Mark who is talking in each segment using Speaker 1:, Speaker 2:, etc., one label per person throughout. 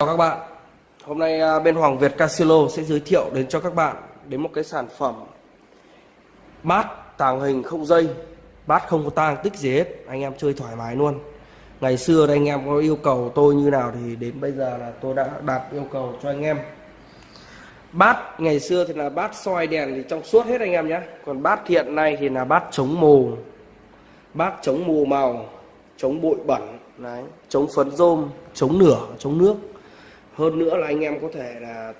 Speaker 1: Chào các bạn. Hôm nay à, bên Hoàng Việt Casilo sẽ giới thiệu đến cho các bạn đến một cái sản phẩm bát tàng hình không dây. Bát không có tang, tích gì hết. Anh em chơi thoải mái luôn. Ngày xưa anh em có yêu cầu tôi như nào thì đến bây giờ là tôi đã đạt yêu cầu cho anh em. Bát, ngày xưa thì là bát soi đèn thì trong suốt hết anh em nhé. Còn bát hiện nay thì là bát chống mù. Bát chống mù màu, chống bụi bẩn, đấy, chống phấn rôm, chống nửa, chống nước hơn nữa là anh em có thể là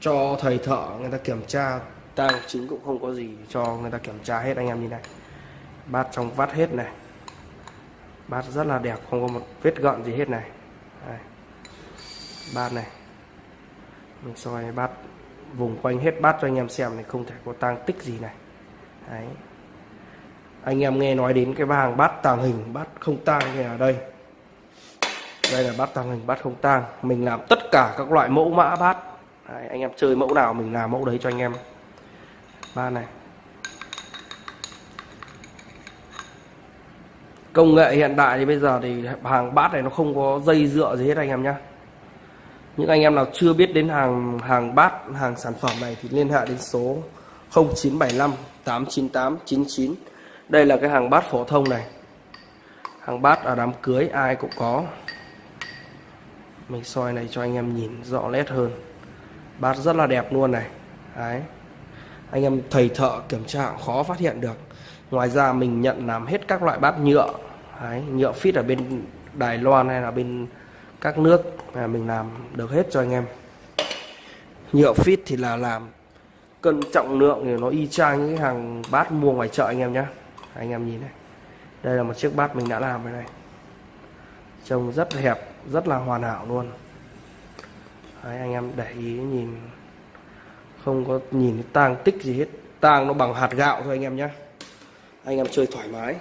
Speaker 1: cho thầy thợ người ta kiểm tra. Tang chính cũng không có gì cho người ta kiểm tra hết anh em như này. Bát trong vắt hết này. Bát rất là đẹp, không có một vết gợn gì hết này. Đây. bát này. Mình soi bát vùng quanh hết bát cho anh em xem này, không thể có tang tích gì này. Đấy. anh em nghe nói đến cái hàng bát tàng hình, bát không tang như ở đây đây là bát tàng hình bát không tang. Mình làm tất cả các loại mẫu mã bát. Đấy, anh em chơi mẫu nào mình làm mẫu đấy cho anh em. Ba này. Công nghệ hiện đại thì bây giờ thì hàng bát này nó không có dây dựa gì hết anh em nhé những anh em nào chưa biết đến hàng hàng bát hàng sản phẩm này thì liên hệ đến số 0975 898 99 đây là cái hàng bát phổ thông này. Hàng bát ở đám cưới ai cũng có mình soi này cho anh em nhìn rõ nét hơn. Bát rất là đẹp luôn này. Đấy. Anh em thầy thợ kiểm tra khó phát hiện được. Ngoài ra mình nhận làm hết các loại bát nhựa. Đấy, nhựa fit ở bên Đài Loan hay là bên các nước là mình làm được hết cho anh em. Nhựa fit thì là làm cân trọng lượng thì nó y chang những cái hàng bát mua ngoài chợ anh em nhé anh em nhìn này. Đây là một chiếc bát mình đã làm rồi này. Trông rất hẹp rất là hoàn hảo luôn. Đấy, anh em để ý nhìn không có nhìn tang tích gì hết. Tang nó bằng hạt gạo thôi anh em nhé. Anh em chơi thoải mái.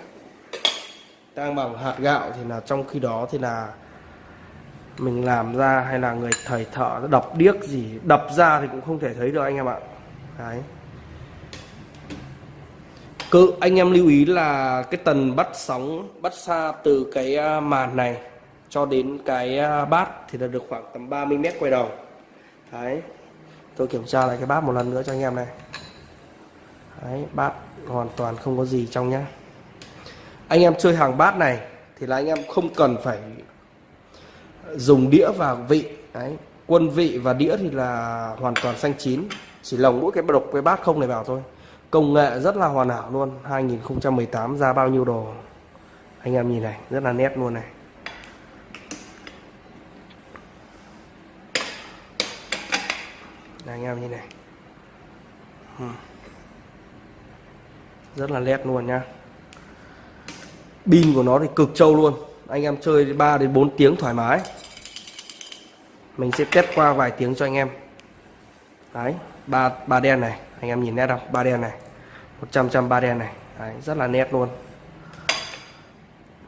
Speaker 1: Tang bằng hạt gạo thì là trong khi đó thì là mình làm ra hay là người thầy thợ đập điếc gì đập ra thì cũng không thể thấy được anh em ạ. Đấy. Cứ anh em lưu ý là cái tần bắt sóng bắt xa từ cái à, màn này cho đến cái à, bát thì là được khoảng tầm 30 mét quay đầu. Đấy. Tôi kiểm tra lại cái bát một lần nữa cho anh em này. Đấy, bát hoàn toàn không có gì trong nhá. Anh em chơi hàng bát này thì là anh em không cần phải dùng đĩa và vị. Đấy. Quân vị và đĩa thì là hoàn toàn xanh chín. Chỉ lồng mỗi cái độc, cái bát không này vào thôi. Công nghệ rất là hoàn hảo luôn. 2018 ra bao nhiêu đồ. Anh em nhìn này, rất là nét luôn này. Đây, anh em nhìn này. Hmm. Rất là nét luôn nhá. Pin của nó thì cực trâu luôn. Anh em chơi 3 đến 4 tiếng thoải mái. Mình sẽ test qua vài tiếng cho anh em. Đấy ba ba đen này. Anh em nhìn nét không? Ba đen này. 100 trăm ba đen này. Đấy, rất là nét luôn.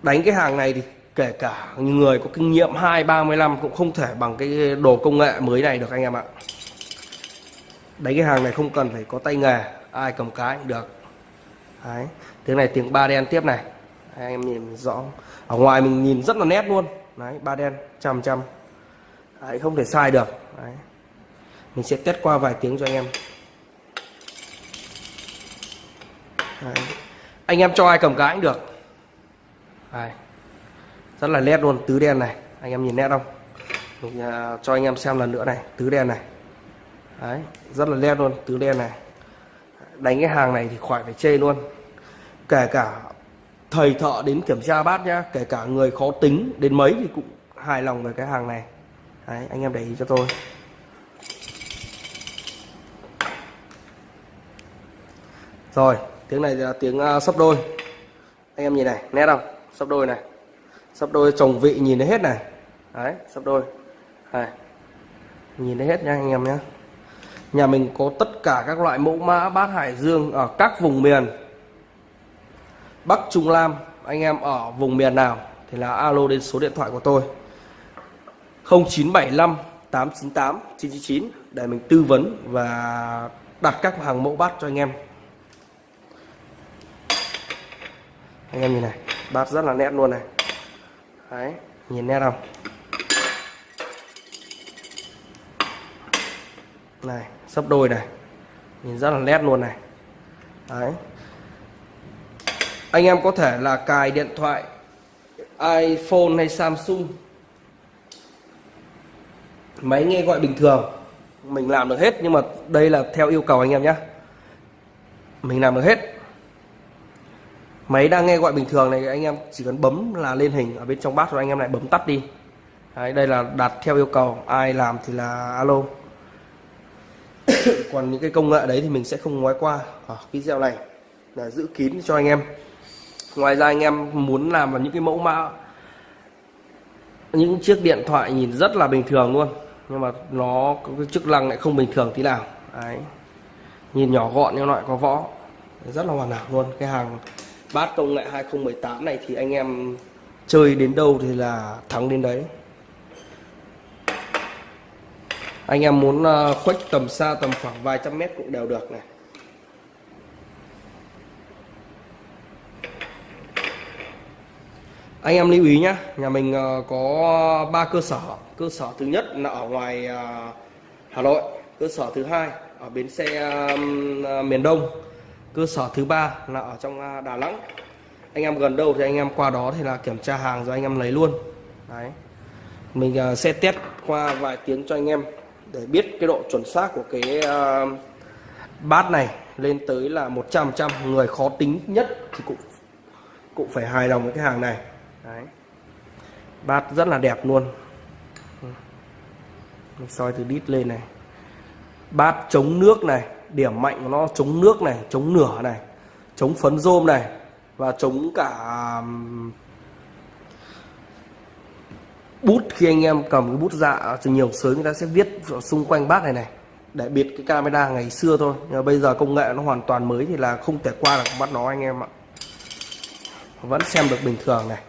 Speaker 1: Đánh cái hàng này thì kể cả người có kinh nghiệm 2 35 cũng không thể bằng cái đồ công nghệ mới này được anh em ạ đánh cái hàng này không cần phải có tay nghề ai cầm cái cũng được. Đấy tiếng này tiếng ba đen tiếp này. Anh em nhìn rõ. Ở ngoài mình nhìn rất là nét luôn. Đấy ba đen trăm trăm. Đấy, không thể sai được. Đấy. mình sẽ test qua vài tiếng cho anh em. Đấy. anh em cho ai cầm cái cũng được. Đấy. rất là nét luôn tứ đen này. Anh em nhìn nét không? Mình uh, cho anh em xem lần nữa này tứ đen này đấy rất là len luôn tứ đen này. Đánh cái hàng này thì khỏi phải chê luôn. Kể cả thầy thợ đến kiểm tra bát nhá kể cả người khó tính đến mấy thì cũng hài lòng về cái hàng này. Đấy, anh em để ý cho tôi. Rồi tiếng này là tiếng uh, sấp đôi. Anh em nhìn này nét không? Sấp đôi này. Sấp đôi chồng vị nhìn thấy hết này. Đấy sấp đôi. Này nhìn thấy hết nha anh em nhé nhà mình có tất cả các loại mẫu mã, bát hải dương ở các vùng miền. Bắc Trung nam, anh em ở vùng miền nào thì là alo đến số điện thoại của tôi. 0975 898 999 để mình tư vấn và đặt các hàng mẫu bát cho anh em. Anh em nhìn này, bát rất là nét luôn này. Đấy, nhìn nét không? Này sấp đôi này. Nhìn rất là nét luôn này. Đấy. Anh em có thể là cài điện thoại iPhone hay Samsung. Máy nghe gọi bình thường. Mình làm được hết nhưng mà đây là theo yêu cầu anh em nhé mình làm được hết. Máy đang nghe gọi bình thường này anh em chỉ cần bấm là lên hình ở bên trong bát rồi anh em lại bấm tắt đi. Đấy, đây là đặt theo yêu cầu. Ai làm thì là alo. còn những cái công nghệ đấy thì mình sẽ không nói qua. Ở video này là giữ kín cho anh em. Ngoài ra anh em muốn làm vào những cái mẫu mã, những chiếc điện thoại nhìn rất là bình thường luôn. Nhưng mà nó có cái chức năng lại không bình thường tí nào. Đấy. Nhìn nhỏ gọn nhưng lại có võ. Rất là hoàn hảo luôn. Cái hàng bát công nghệ 2018 này thì anh em chơi đến đâu thì là thắng đến đấy anh em muốn ờ, khuếch tầm xa tầm khoảng vài trăm mét cũng đều được này. Anh em lưu ý nhé nhà mình ờ, có ba cơ sở. Cơ sở thứ nhất là ở ngoài ờ, Hà Nội, cơ sở thứ hai ở bến xe miền Đông, cơ sở thứ ba là ở trong Đà Nẵng. Anh em gần đâu thì anh em qua đó thì là kiểm tra hàng rồi anh em lấy luôn. Đấy. Mình sẽ test qua vài tiếng cho anh em để biết cái độ chuẩn xác của cái uh, bát này lên tới là 100 trăm người khó tính nhất thì cũng cũng phải hài lòng với cái hàng này. Đấy. bát rất là đẹp luôn. Mình soi từ đít lên này. Bát chống nước này điểm mạnh của nó chống nước này chống nửa này chống phấn rôm này và chống cả bút khi anh em cầm cái bút dạ từ nhiều sới người ta sẽ viết xung quanh bát này này để biệt cái camera ngày xưa thôi. Nhưng mà bây giờ công nghệ nó hoàn toàn mới thì là không thể qua được bắt nó anh em ạ. Vẫn xem được bình thường này.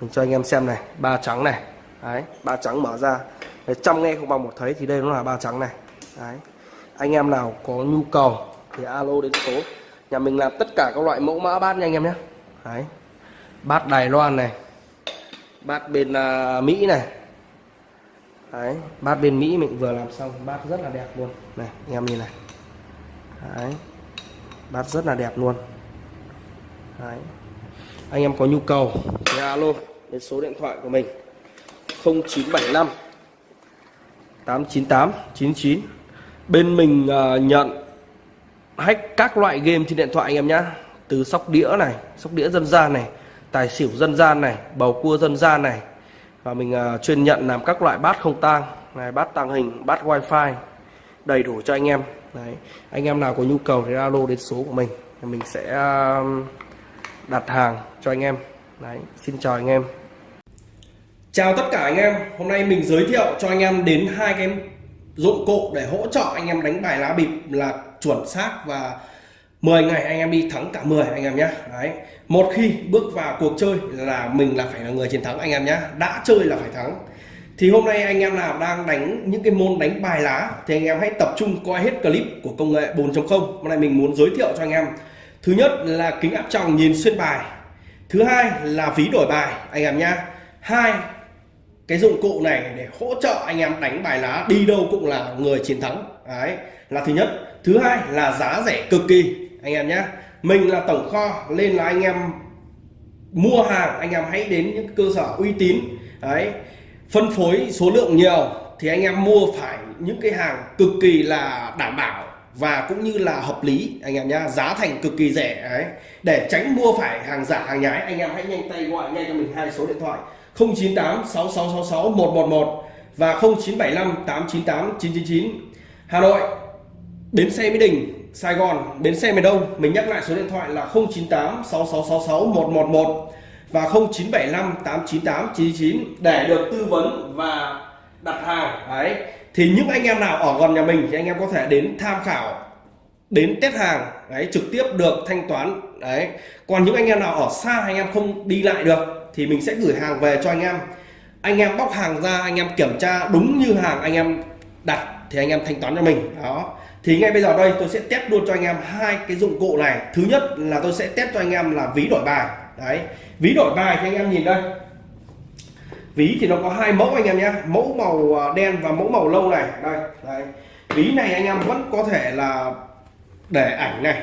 Speaker 1: Mình cho anh em xem này ba trắng này. Đấy ba trắng mở ra. Đấy, trăm nghe không bằng một thấy thì đây nó là ba trắng này. Đấy anh em nào có nhu cầu thì alo đến số. Nhà mình làm tất cả các loại mẫu mã bát nha anh em nhé. Đấy bát Đài Loan này bát bên uh, Mỹ này. Đấy bát bên Mỹ mình vừa làm xong. Bát rất là đẹp luôn. Này anh em nhìn này. Đấy bát rất là đẹp luôn. Đấy. Anh em có nhu cầu thì alo đến số điện thoại của mình. 0975 898 99 bên mình uh, nhận hack các loại game trên điện thoại anh em nhá. Từ sóc đĩa này sóc đĩa dân gian này tài xỉu dân gian này bầu cua dân gian này. Và mình uh, chuyên nhận làm các loại bát không tang này bát tàng hình bát wifi đầy đủ cho anh em. Đấy anh em nào có nhu cầu thì alo đến số của mình mình sẽ uh, đặt hàng cho anh em. Đấy xin chào anh em. Chào tất cả anh em. Hôm nay mình giới thiệu cho anh em đến hai cái dụng cụ để hỗ trợ anh em đánh bài lá bịp là chuẩn xác và 10 ngày anh em đi thắng cả 10 anh em nhé đấy. Một khi bước vào cuộc chơi là mình là phải là người chiến thắng, anh em nhé đã chơi là phải thắng. Thì hôm nay anh em nào đang đánh những cái môn đánh bài lá thì anh em hãy tập trung coi hết clip của công nghệ 4.0 hôm nay mình muốn giới thiệu cho anh em. Thứ nhất là kính áp tròng nhìn xuyên bài. Thứ hai là ví đổi bài, anh em nhé. hai, cái dụng cụ này để hỗ trợ anh em đánh bài lá đi đâu cũng là người chiến thắng. Đấy, là thứ nhất. Thứ hai là giá rẻ cực kỳ anh em nhé mình là tổng kho, nên là anh em mua hàng, anh em hãy đến những cơ sở uy tín. Đấy. Phân phối số lượng nhiều thì anh em mua phải những cái hàng cực kỳ là đảm bảo và cũng như là hợp lý, anh em nhá. Giá thành cực kỳ rẻ, đấy. Để tránh mua phải hàng giả, hàng nhái, anh em hãy nhanh tay gọi ngay cho mình hai số điện thoại. 098 6666 111 và 0975 898 999 Hà Nội, Bến xe Mỹ Đình. Sài Gòn Bến xe miền Đông mình nhắc lại số điện thoại là 098 6666 111 và 0975 898 999 để được tư vấn và đặt hàng. Đấy thì những anh em nào ở gần nhà mình thì anh em có thể đến tham khảo đến test hàng đấy trực tiếp được thanh toán đấy. Còn những anh em nào ở xa anh em không đi lại được thì mình sẽ gửi hàng về cho anh em. Anh em bóc hàng ra anh em kiểm tra đúng như hàng anh em đặt thì anh em thanh toán cho mình đó thì ngay bây giờ đây tôi sẽ test luôn cho anh em hai cái dụng cụ này. Thứ nhất là tôi sẽ test cho anh em là ví đổi bài. Đấy ví đổi bài thì anh em nhìn đây. Ví thì nó có hai mẫu anh em nhé mẫu màu à, đen và mẫu màu lâu này. Đây đây ví này anh em vẫn có thể là để ảnh này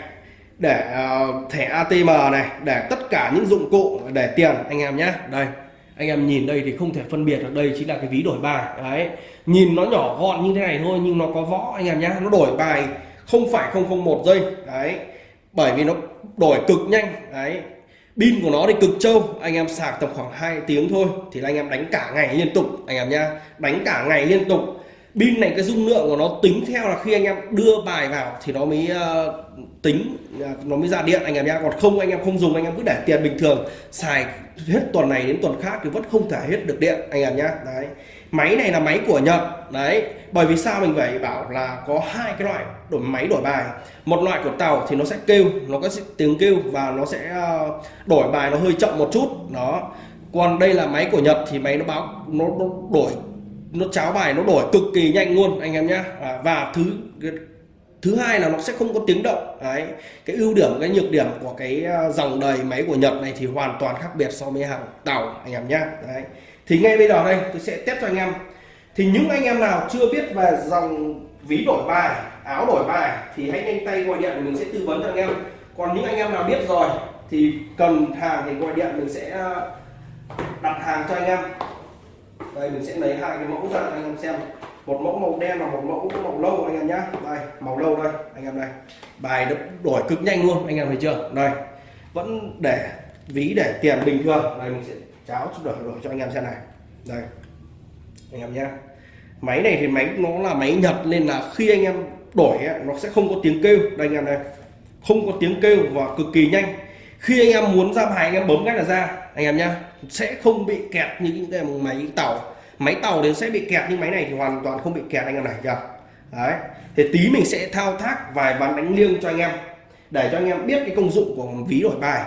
Speaker 1: để uh, thẻ ATM này để tất cả những dụng cụ để tiền anh em nhé. Đây anh em nhìn đây thì không thể phân biệt được đây chính là cái ví đổi bài. Đấy. Nhìn nó nhỏ gọn như thế này thôi, nhưng nó có võ, anh em nhá. Nó đổi bài không phải không không một giây. Đấy. Bởi vì nó đổi cực nhanh. Đấy. Pin của nó thì cực trâu. Anh em sạc tầm khoảng 2 tiếng thôi, thì anh em đánh cả ngày liên tục, anh em nhá. Đánh cả ngày liên tục pin này cái dung lượng của nó tính theo là khi anh em đưa bài vào thì nó mới uh, tính uh, nó mới ra điện anh em nhá. Còn không anh em không dùng anh em cứ để tiền bình thường. Xài hết tuần này đến tuần khác thì vẫn không thể hết được điện anh em nhá. Đấy. Máy này là máy của Nhật. Đấy. Bởi vì sao mình phải bảo là có hai cái loại đổi máy đổi bài. Một loại của tàu thì nó sẽ kêu nó có tiếng kêu và nó sẽ ờ, đổi bài nó hơi chậm một chút. Đó. Còn đây là máy của Nhật thì máy nó báo nó, nó đổi nó cháo bài nó đổi cực kỳ nhanh luôn anh em nhé à, và thứ thứ hai là nó sẽ không có tiếng động. Đấy cái ưu điểm cái nhược điểm của cái à, dòng đời máy của Nhật này thì hoàn toàn khác biệt so với hàng tàu anh em nhé đấy thì ngay bây giờ đây tôi sẽ test cho anh em. Thì những anh em nào chưa biết về dòng ví đổi bài áo đổi bài thì hãy nhanh tay gọi điện mình sẽ tư vấn cho anh em. Còn những anh em nào biết rồi thì cần hàng thì gọi điện mình sẽ à, đặt hàng cho anh em đây mình sẽ lấy hai cái mẫu ra anh em xem một mẫu màu đen và một mẫu màu lâu anh em nhá đây màu lâu đây anh em này bài đổi cực nhanh luôn anh em thấy chưa đây vẫn để ví để tiền bình thường đây mình sẽ cháo đổi đổi cho anh em xem này đây anh em nhé máy này thì máy nó là máy nhật nên là khi anh em đổi ấy, nó sẽ không có tiếng kêu đây anh em đây không có tiếng kêu và cực kỳ nhanh khi anh em muốn ra bài anh em bấm cái là ra anh em nhá sẽ không bị kẹt như những cái máy tàu. Máy tàu đến sẽ bị kẹt nhưng máy này thì hoàn toàn không bị kẹt anh em này chưa đấy thì tí mình sẽ thao tác vài ván đánh liêng cho anh em để cho anh em biết cái công dụng của ví đổi bài.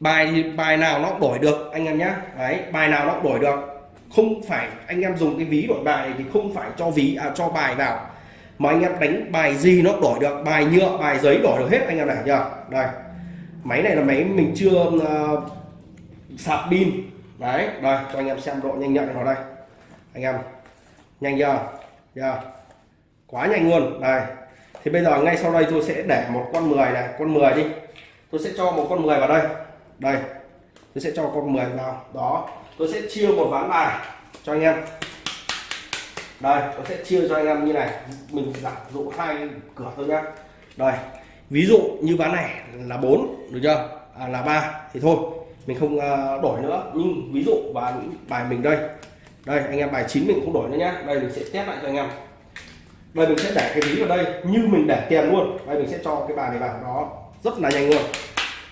Speaker 1: Bài thì bài nào nó đổi được anh em nhé đấy bài nào nó đổi được. Không phải anh em dùng cái ví đổi bài thì không phải cho ví à, cho bài vào. Mà anh em đánh bài gì nó đổi được bài nhựa bài giấy đổi được hết anh em này nhá. Đây máy này là máy mình chưa uh, sạc pin. Đấy đây cho anh em xem độ nhanh nhạy nó đây. Anh em nhanh chưa? Chưa. Quá nhanh luôn. Đây. Thì bây giờ ngay sau đây tôi sẽ để một con 10 này con 10 đi. Tôi sẽ cho một con 10 vào đây. Đây. Tôi sẽ cho con 10 vào. Đó. Tôi sẽ chia một ván bài cho anh em. Đây tôi sẽ chia cho anh em như này. Mình giả dụ hai cửa thôi nhá. Đây. Ví dụ như ván này là 4 được chưa? À, là ba. Thì thôi mình không ờ, đổi nữa. Nhưng ví dụ ván bài mình đây. Đây anh em bài 9 mình không đổi nữa nhá. Đây mình sẽ test lại cho anh em. Đây mình sẽ để cái ví vào đây như mình để tiền luôn. Đây mình sẽ cho cái bài này vào. Đó rất là nhanh luôn.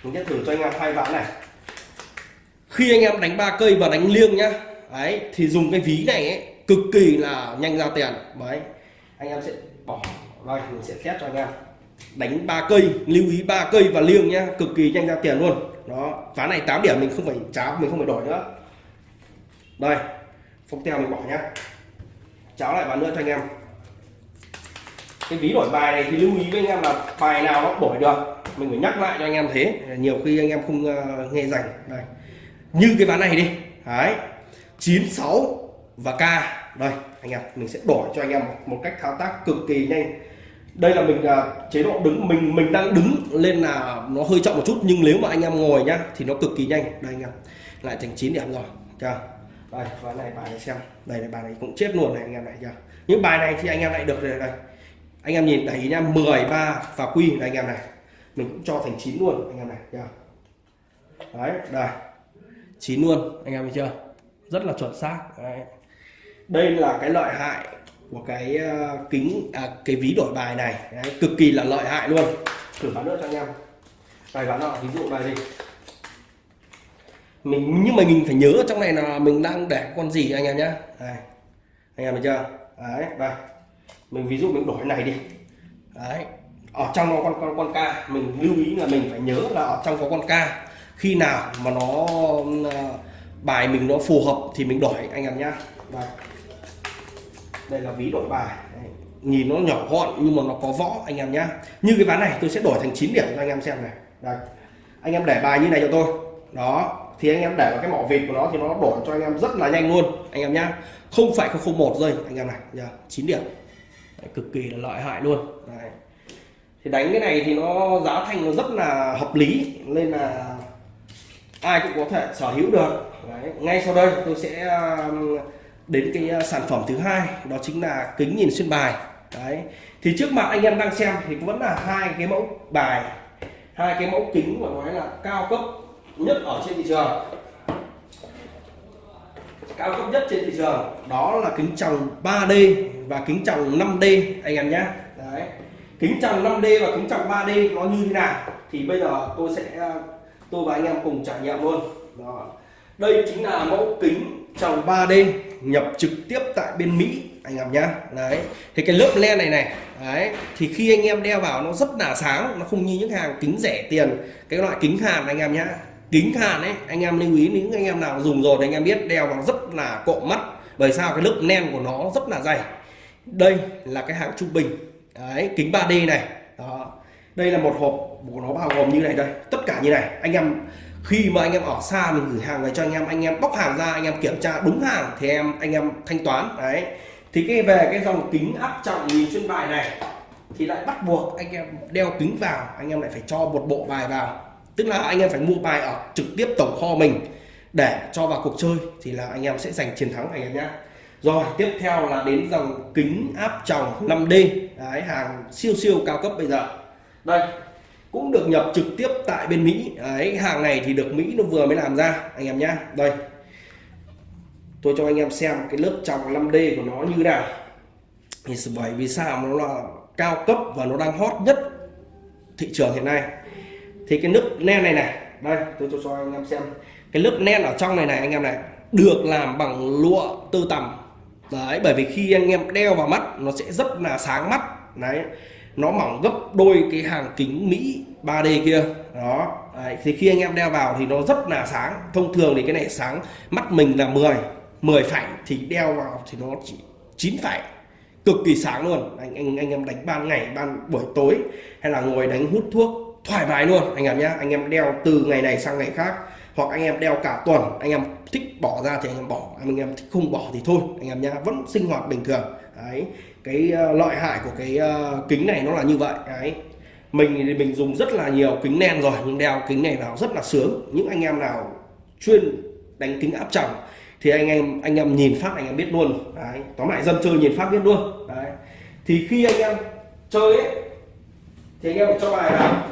Speaker 1: Mình sẽ thử cho anh em hai ván này. Khi anh em đánh ba cây và đánh liêng nhá đấy thì dùng cái ví này ấy, cực kỳ là nhanh ra tiền. Đấy anh em sẽ bỏ đây mình sẽ test cho anh em. Đánh ba cây lưu ý ba cây và liêng nhá cực kỳ nhanh ra tiền luôn đó ván này 8 điểm mình không phải cháo mình không phải đổi nữa. Đây phong teo mình bỏ nhá. Cháo lại ván nữa cho anh em. Cái ví đổi bài này thì lưu ý với anh em là bài nào nó đổi được mình phải nhắc lại cho anh em thế. Nhiều khi anh em không uh, nghe rành. Đây. Như cái ván này đi. Đấy. 96 và k đây anh em mình sẽ đổi cho anh em một cách thao tác cực kỳ nhanh đây là mình à, chế độ đứng mình mình đang đứng lên là nó hơi chậm một chút nhưng nếu mà anh em ngồi nhá thì nó cực kỳ nhanh. Đây anh em lại thành 9 điểm rồi chưa? Đây ván này bài này xem. Đây này bài này cũng chết luôn này anh em này, chưa? Những bài này thì anh em lại được rồi đây. Anh em nhìn đẩy nha 13 và quy này anh em này. Mình cũng cho thành 9 luôn anh em này chưa? Đấy đây. 9 luôn anh em thấy chưa? Rất là chuẩn xác đấy. đây là cái lợi hại của cái ờ, kính à, cái ví đổi bài này. Đấy, cực kỳ là lợi hại luôn. Thử bán nước cho anh em. Bài bán nọ ví dụ bài gì? Mình nhưng mà mình phải nhớ trong này là mình đang để con gì anh em nhé đây anh em thấy chưa? Đấy đây. Mình ví dụ mình đổi này đi. Đấy ở trong nó con con con ca mình lưu ý là mình phải nhớ là ở trong có con ca. Khi nào mà nó ờ, bài mình nó phù hợp thì mình đổi anh em nhá. Đây đây là ví đổi bài. Nhìn nó nhỏ gọn nhưng mà nó có võ anh em nhá. Như cái ván này tôi sẽ đổi thành 9 điểm cho anh em xem này. Đây. Anh em để bài như này cho tôi. Đó. Thì anh em để vào cái mỏ vịt của nó thì nó đổi cho anh em rất là nhanh luôn anh em nhá. Không phải không một giây anh em này. Nhá chín điểm. Đấy, cực kỳ là lợi hại luôn. Đấy. thì đánh cái này thì nó giá thành nó rất là hợp lý nên là ai cũng có thể sở hữu được. Đấy. ngay sau đây tôi sẽ um, đến cái à, sản phẩm thứ hai, đó chính là kính nhìn xuyên bài Đấy. thì trước mặt anh em đang xem thì vẫn là hai cái mẫu bài, hai cái mẫu kính mà nói là cao cấp nhất ở trên thị trường cao cấp nhất trên thị trường, đó là kính tròng 3D và kính tròng 5D anh em nhé đấy, kính tròng 5D và kính tròng 3D nó như thế nào thì bây giờ tôi sẽ à, tôi và anh em cùng trải nghiệm luôn đó. đây chính là mẫu kính tròng 3D nhập trực tiếp tại bên Mỹ, anh em nhá. Đấy, thì cái lớp len này này, đấy, thì khi anh em đeo vào nó rất là sáng, nó không như những hàng kính rẻ tiền, cái loại kính hàn anh em nhá. Kính hàn ấy, anh em lưu ý những anh em nào dùng rồi thì anh em biết đeo vào rất là cộm mắt. Bởi sao? Cái lớp len của nó rất là dày. Đây là cái hãng trung bình. Đấy, kính 3D này. Đó. Đây là một hộp của nó bao gồm như này đây. Tất cả như này. Anh em khi mà anh em ở xa mình gửi hàng về cho anh em anh em bóc hàng ra, anh em kiểm tra đúng hàng thì em, anh em thanh toán. Đấy. Thì cái về cái dòng kính áp trọng nhìn xuyên bài này thì lại bắt buộc anh em đeo kính vào, anh em lại phải cho một bộ bài vào. Tức là anh em phải mua bài ở trực tiếp tổng kho mình để cho vào cuộc chơi thì là anh em sẽ giành chiến thắng anh em nhé. Rồi, tiếp theo là đến dòng kính áp tròng 5D đấy, hàng siêu siêu cao cấp bây giờ. Đây cũng được nhập trực tiếp tại bên Mỹ. Đấy, hàng này thì được Mỹ nó vừa mới làm ra, anh em nhá. Đây. Tôi cho anh em xem cái lớp trong 5D của nó như nào. Thì bởi vì sao nó là cao cấp và nó đang hot nhất thị trường hiện nay. Thì cái nước len này này, đây, tôi cho cho anh em xem. Cái lớp len ở trong này này, anh em này, được làm bằng lụa tơ tằm đấy, bởi vì khi anh em đeo vào mắt, nó sẽ rất là sáng mắt. Đấy nó mỏng gấp đôi cái hàng kính Mỹ 3D kia. Đó. Đấy. thì khi anh em đeo vào thì nó rất là sáng. Thông thường thì cái này sáng mắt mình là 10 10 phải thì đeo vào thì nó chỉ 9 phải cực kỳ sáng luôn. Anh anh anh em đánh ban ngày, ban buổi tối hay là ngồi đánh hút thuốc thoải mái luôn, anh em nhé anh em đeo từ ngày này sang ngày khác hoặc anh em đeo cả tuần, anh em thích bỏ ra thì anh em bỏ, anh em thích không bỏ thì thôi, anh em nhé vẫn sinh hoạt bình thường đấy cái uh, lợi hại của cái uh, kính này nó là như vậy đấy. Mình thì mình dùng rất là nhiều kính nen rồi nhưng đeo kính này vào rất là sướng. Những anh em nào chuyên đánh kính áp tròng thì anh em anh em nhìn phát anh em biết luôn. Đấy tóm lại dân chơi nhìn phát biết luôn. Đấy thì khi anh em chơi ấy thì anh em cho bài vào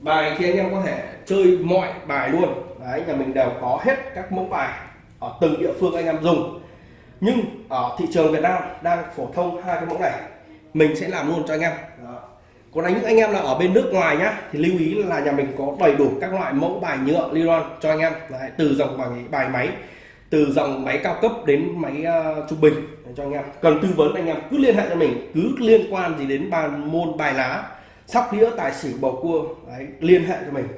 Speaker 1: bài thì anh em có thể chơi mọi bài luôn đấy nhà mình đều có hết các mẫu bài ở từng địa phương anh em dùng. Nhưng ở thị trường Việt Nam đang phổ thông hai cái mẫu này mình sẽ làm luôn cho anh em. Đó. còn những anh em là ở bên nước ngoài nhá thì lưu ý là nhà mình có đầy đủ các loại mẫu bài nhựa nylon cho anh em. Đấy, từ dòng bài bài máy từ dòng máy cao cấp đến máy uh, trung bình để cho anh em. Cần tư vấn anh em cứ liên hệ cho mình cứ liên quan gì đến bàn môn bài lá sóc đĩa tài xỉu bầu cua đấy, liên hệ cho mình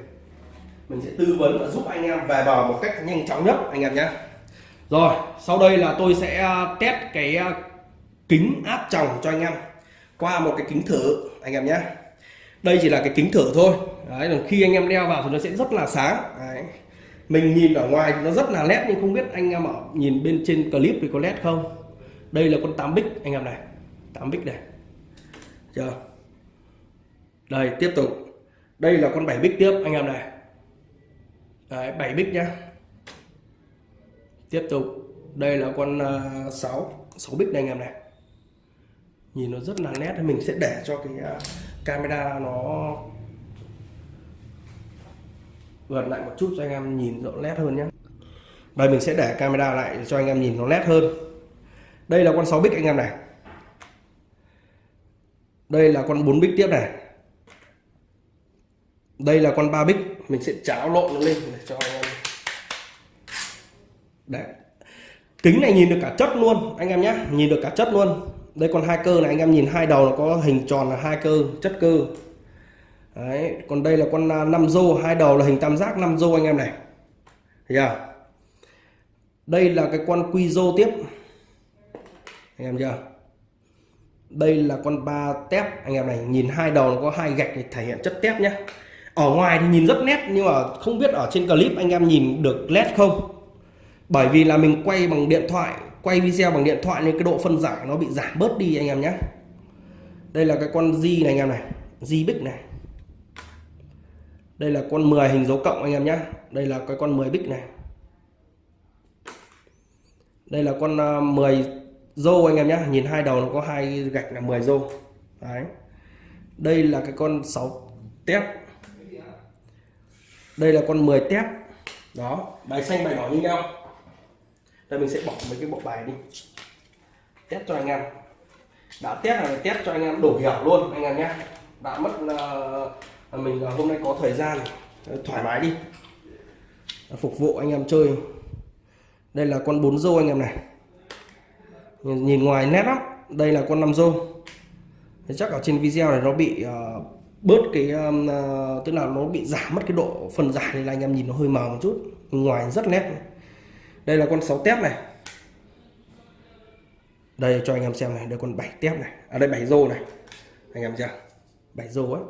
Speaker 1: mình sẽ tư vấn và giúp anh em về bờ một cách nhanh chóng nhất, anh em nhé. Rồi, sau đây là tôi sẽ à, test cái à, kính áp tròng cho anh em. Qua một cái kính thử, anh em nhé. Đây chỉ là cái kính thử thôi. Đấy, còn khi anh em đeo vào thì nó sẽ rất là sáng. Đấy. mình nhìn ở ngoài thì nó rất là nét nhưng không biết anh em ở, nhìn bên trên clip thì có nét không? Đây là con 8 bích, anh em này. 8 bích này. Chưa? Đây, tiếp tục. Đây là con 7 bích tiếp, anh em này. Đấy, 7 bích nhá tiếp tục. Đây là con uh, 6 6 bích này anh em này. Nhìn nó rất là nét mình sẽ để cho cái uh, camera nó gần lại một chút cho anh em nhìn rõ nét hơn nhé đây mình sẽ để camera lại cho anh em nhìn nó nét hơn. Đây là con 6 bích anh em này. Đây là con 4 bích tiếp này. Đây là con 3 bích mình sẽ cháo lộn nó lên để cho anh em đấy. Kính này nhìn được cả chất luôn, anh em nhé nhìn được cả chất luôn. Đây còn hai cơ này, anh em nhìn hai đầu nó có hình tròn là hai cơ, chất cơ. Đấy, còn đây là con à, năm rô hai đầu là hình tam giác, năm rô anh em này. Thấy chưa? Đây là cái con quy rô tiếp. Anh em chưa? Đây là con ba tép, anh em này. Nhìn hai đầu nó có hai gạch để thể hiện chất tép nhé ở ngoài thì nhìn rất nét, nhưng mà không biết ở trên clip anh em nhìn được nét không? Bởi vì là mình quay bằng điện thoại, quay video bằng điện thoại nên cái độ phân giải nó bị giảm bớt đi anh em nhé. Đây là cái con Di này anh em này Di bích này. Đây là con 10 hình dấu cộng anh em nhé. Đây là cái con 10 bích này. Đây là con à, 10 rô anh em nhé. Nhìn hai đầu nó có hai gạch là 10 rô. Đấy. Đây là cái con 6 tép đây là con 10 tép. Đó bài xanh bài đỏ như nhau. Đây mình sẽ bỏ mấy cái bộ bài đi. Test cho anh em. Đã test là test cho anh em đủ hiểu luôn anh em nhé. Đã mất uh, mình uh, hôm nay có thời gian ờ, thoải mái đi. Phục vụ anh em chơi. Đây là con bốn rô anh em này. Nhìn, ngoài nét lắm. Đây là con năm rô. Chắc ở trên video này nó bị uh, bớt cái uh, tức là nó bị giảm mất cái độ phần giải này là anh em nhìn nó hơi mờ một chút. Ngoài rất nét đây là con 6 tép này. Đây cho anh em xem này đây con 7 tép này. Ở à, đây 7 rô này. Anh em chưa 7 rô ấy.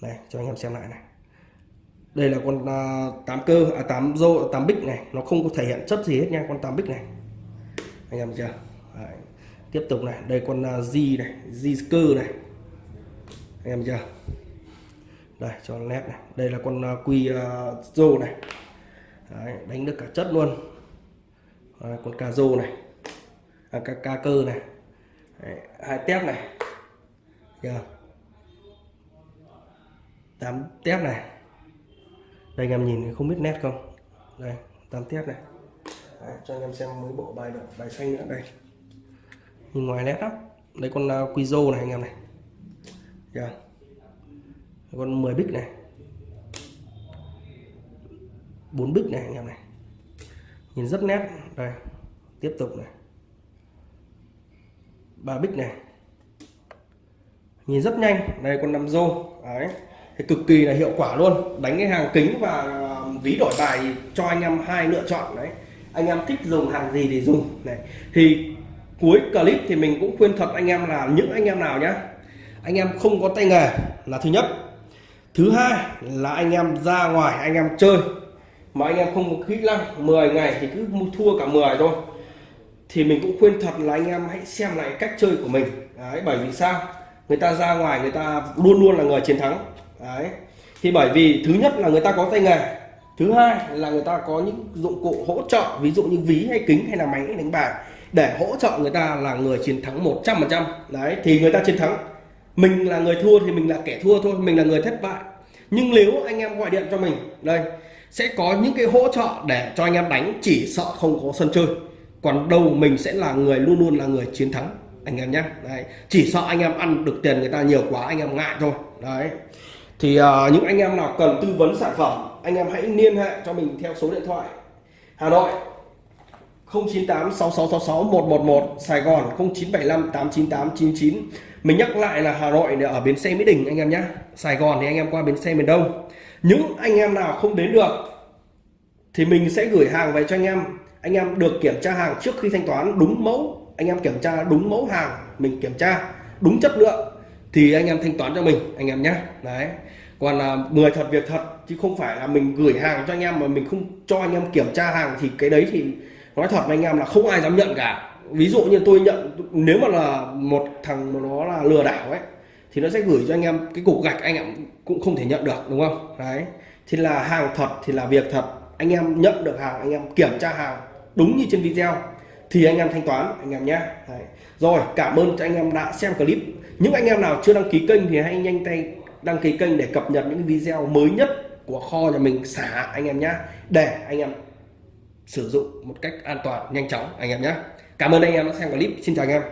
Speaker 1: Này cho anh em xem lại này. Đây là con à, uh, 8 cơ à 8 rô 8 bích này. Nó không có thể hiện chất gì hết nha con 8 bích này. Anh em chưa Đấy. tiếp tục này. Đây con uh, G này G cơ này anh em chưa? Đây cho nét này. Đây là con uh, quy uh, rô này. Đấy, đánh được cả chất luôn. Đấy, con cà rô này. À, ca, ca cơ này. Đấy, hai tép này. Chưa? Tám tép này. Đây anh em nhìn không biết nét không? Đây tám tép này. Đấy, cho anh em xem mấy bộ bài được bài xanh nữa. Đây. Nhìn ngoài nét lắm. Đây con uh, quy rô này anh em này. Chưa? con 10 bích này. Bốn bích này, anh em này. Nhìn rất nét. Đây, tiếp tục này. Ba bích này. Nhìn rất nhanh. Đây, con năm rô. Đấy. Thì cực kỳ là hiệu quả luôn. Đánh cái hàng kính và um, ví đổi bài cho anh em hai lựa chọn. Đấy. Anh em thích dùng hàng gì thì dùng. Này. Thì cuối clip thì mình cũng khuyên thật anh em là những anh em nào nhá anh em không có tay nghề là thứ nhất. Thứ hai là anh em ra ngoài, anh em chơi. Mà anh em không có kỹ năng 10 ngày thì cứ thua cả 10 thôi. Thì mình cũng khuyên thật là anh em hãy xem lại cách chơi của mình. Đấy, bởi vì sao? Người ta ra ngoài, người ta luôn luôn là người chiến thắng. Đấy. Thì bởi vì thứ nhất là người ta có tay nghề. Thứ hai là người ta có những dụng cụ hỗ trợ, ví dụ như ví hay kính hay là máy đánh bài, để hỗ trợ người ta là người chiến thắng 100% đấy, thì người ta chiến thắng mình là người thua thì mình là kẻ thua thôi mình là người thất bại. Nhưng nếu anh em gọi điện cho mình đây sẽ có những cái hỗ trợ để cho anh em đánh chỉ sợ không có sân chơi. Còn đâu mình sẽ là người luôn luôn là người chiến thắng anh em nhé. Đấy chỉ sợ anh em ăn được tiền người ta nhiều quá anh em ngại thôi. Đấy. Thì uh, những anh em nào cần tư vấn sản phẩm anh em hãy liên hệ cho mình theo số điện thoại. Hà Nội 098 6666 111 Sài Gòn 0975 898 99 mình nhắc lại là Hà Nội ở bến xe Mỹ Đình anh em nhé Sài Gòn thì anh em qua bến xe miền Đông. Những anh em nào không đến được thì mình sẽ gửi hàng về cho anh em. Anh em được kiểm tra hàng trước khi thanh toán, đúng mẫu. Anh em kiểm tra đúng mẫu hàng, mình kiểm tra đúng chất lượng thì anh em thanh toán cho mình, anh em nhé đấy. Còn là người thật, việc thật chứ không phải là mình gửi hàng cho anh em mà mình không cho anh em kiểm tra hàng thì cái đấy thì nói thật với anh em là không ai dám nhận cả ví dụ như tôi nhận nếu mà là một thằng mà nó là lừa đảo ấy thì nó sẽ gửi cho anh em cái cục gạch anh em cũng không thể nhận được đúng không đấy thì là hàng thật thì là việc thật anh em nhận được hàng anh em kiểm tra hàng đúng như trên video thì anh em thanh toán anh em nhé rồi cảm ơn cho anh em đã xem clip những anh em nào chưa đăng ký kênh thì hãy nhanh tay đăng ký kênh để cập nhật những video mới nhất của kho nhà mình xả anh em nhé để anh em sử dụng một cách an toàn nhanh chóng anh em nhé cảm ơn anh em đã xem clip. Xin chào anh em.